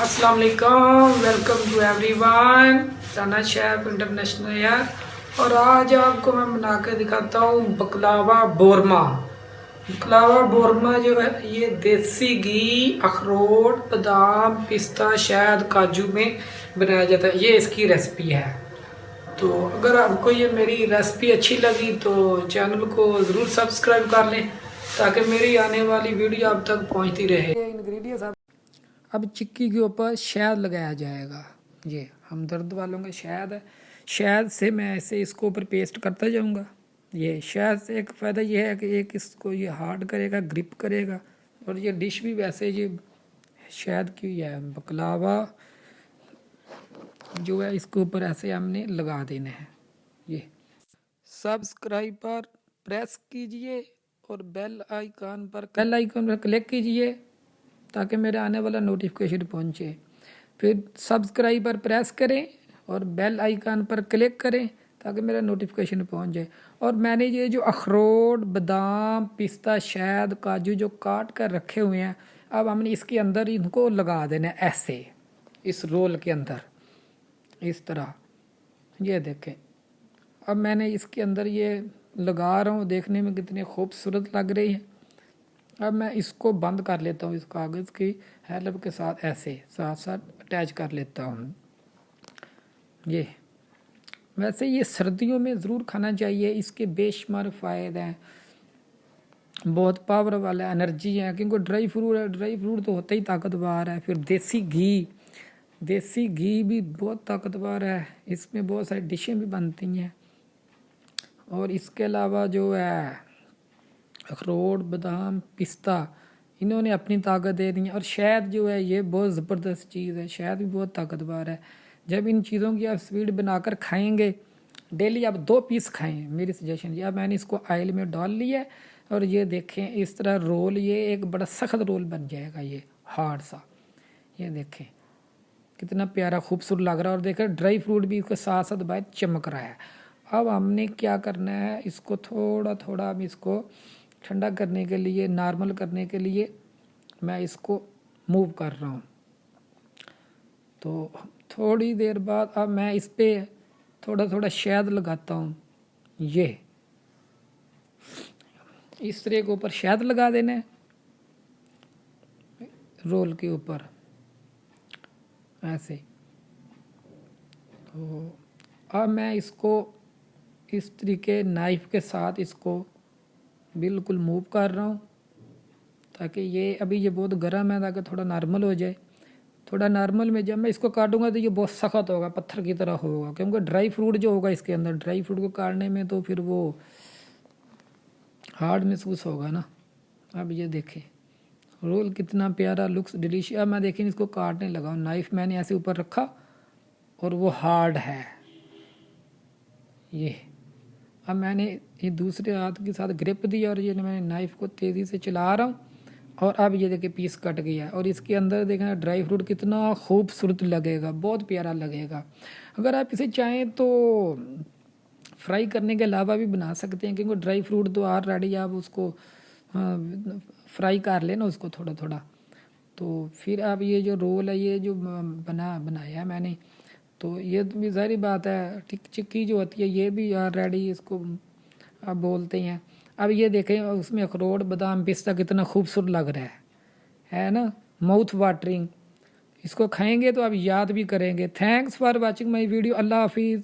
السلام علیکم welcome to everyone Rana chef international air اور آج آپ کو میں بنا کے دکھاتا ہوں بکلاوا بورما. بکلاوا بورما جو ہے، یہ دیسی گھی، اخروٹ، بادام، پستہ، شہد، کاجو میں بنایا جاتا ہے۔ یہ اس کی ریسپی ہے۔ تو اگر آپ کو یہ میری ریسپی اچھی لگی تو چینل کو ضرور سبسکرائب کر لیں تاکہ میری آنے والی ویڈیو آپ تک پہنچتی رہے۔ انگریڈینٹس اب چکی کے اوپر شہد لگایا جائے گا۔ جی، یہ ہم درد والوں کا شہد ہے۔ شہد سے میں ایسے اس کو اوپر پیسٹ کرتا جاؤں گا۔ یہ شہد سے ایک فائدہ یہ ہے کہ ایک اس کو یہ ہارڈ کرے گا، گرپ کرے گا۔ اور یہ ڈش بھی ویسے یہ شہد کی ہے، بکلاوا جو ہے، اس کے اوپر ایسے ہم نے لگا دینا ہے یہ سبسکرائب پر پریس کیجیے اور بیل آئیکن پر بیل آئیکن پر کلک کیجیے۔ تاکہ میرے آنے والا نوٹیفکیشن پہنچے۔ پھر سبسکرائب پر پریس کریں اور بیل آئیکن پر کلک کریں تاکہ میرا نوٹیفکیشن پہنچ جائے اور میں نے یہ جو اخروٹ، بادام، پستہ، شہد، کاجو جو کاٹ کر رکھے ہوئے ہیں، اب ہم نے اس کے اندر ان کو لگا دینا ہے ایسے، اس رول کے اندر۔ اس طرح۔ یہ دیکھیں۔ اب میں نے اس کے اندر یہ لگا رہا ہوں، دیکھنے میں کتنی خوبصورت لگ رہی ہے۔ اب میں اس کو بند کر لیتا ہوں اس کاغذ کی ہیلپ کے ساتھ ایسے ساتھ ساتھ اٹیچ کر لیتا ہوں۔ یہ ویسے یہ سردیوں میں ضرور کھانا چاہیے، اس کے بے شمار فائدے ہیں۔ بہت پاور والا انرجی ہے کیونکہ ڈرائی فروٹ ہے ڈرائی فروٹ تو ہوتا ہی طاقتور ہے۔ پھر دیسی گھی دیسی گھی بھی بہت طاقتور ہے۔ اس میں بہت ساری ڈشیں بھی بنتی ہیں۔ اور اس کے علاوہ جو ہے اخروٹ، بادام، پستہ، انہوں نے اپنی طاقت دے دی ہے اور شہد جو ہے یہ بہت زبردست چیز ہے شہد بھی بہت طاقتور ہے۔ جب ان چیزوں کی آپ سویٹ بنا کر کھائیں گے، ڈیلی آپ دو پیس کھائیں۔ میری سجیشن یہ میں نے اس کو آئل میں ڈال لیا ہے اور یہ دیکھیں، اس طرح رول، یہ ایک بڑا سخت رول بن جائے گا، یہ ہارڈ سا۔ یہ دیکھیں، کتنا پیارا خوبصورت لگ رہا ہے۔ اور دیکھیں، ڈرائی فروٹ بھی اس کے ساتھ ساتھ بہت چمک رہا ہے۔ اب ہم نے کیا کرنا ہے، اس کو تھوڑا تھوڑا ہم اس کو ٹھنڈا کرنے کے لیے، نارمل کرنے کے لیے میں اس کو موو کر رہا ہوں۔ تو تھوڑی دیر بعد اب میں اس پہ تھوڑا تھوڑا شہد لگاتا ہوں۔ یہ اس طرح کے اوپر شہد لگا دینا ہے رول کے اوپر ایسے۔ تو اب میں اس کو اس طریقے، نائف کے ساتھ اس کو بالکل موو کر رہا ہوں تاکہ یہ ابھی یہ بہت گرم ہے، تاکہ تھوڑا نارمل ہو جائے۔ تھوڑا نارمل میں جب میں اس کو کاٹوں گا تو یہ بہت سخت ہوگا، پتھر کی طرح ہوگا۔ کیونکہ ڈرائی فروٹ جو ہوگا اس کے اندر، ڈرائی فروٹ کو کاٹنے میں تو پھر وہ ہارڈ محسوس ہوگا نا۔ اب یہ دیکھیں۔ رول کتنا پیارا، لکس ڈلیش اب میں دیکھیں اس کو کاٹنے لگا ہوں۔ نائف میں نے ایسے اوپر رکھا اور وہ ہارڈ ہے۔ یہ اب میں نے یہ دوسرے ہاتھ کے ساتھ گرپ دیا اور یہ میں نے نائف کو تیزی سے چلا رہا ہوں اور اب یہ دیکھیں پیس کٹ گیا اور اس کے اندر دیکھیں ڈرائی فروٹ کتنا خوبصورت لگے گا، بہت پیارا لگے گا۔ اگر آپ اسے چاہیں تو فرائی کرنے کے علاوہ بھی بنا سکتے ہیں، کیونکہ ڈرائی فروٹ تو آر ریڈی آپ اس کو ہاں، فرائی کر لینا اس کو تھوڑا تھوڑا۔ تو پھر اب یہ جو رول ہے، یہ جو بنا، بنایا میں نے تو یہ بھی ظاہری بات ہے۔ ٹک چکی جو ہوتی ہے، یہ بھی آر ریڈی اس کو آپ بولتے ہیں۔ اب یہ دیکھیں، اس میں اخروٹ بادام پستہ کتنا خوبصورت لگ رہا ہے۔ ہے نا؟ ماؤتھ واٹرنگ اس کو کھائیں گے تو آپ یاد بھی کریں گے۔ Thanks for watching my video اللہ حافظ۔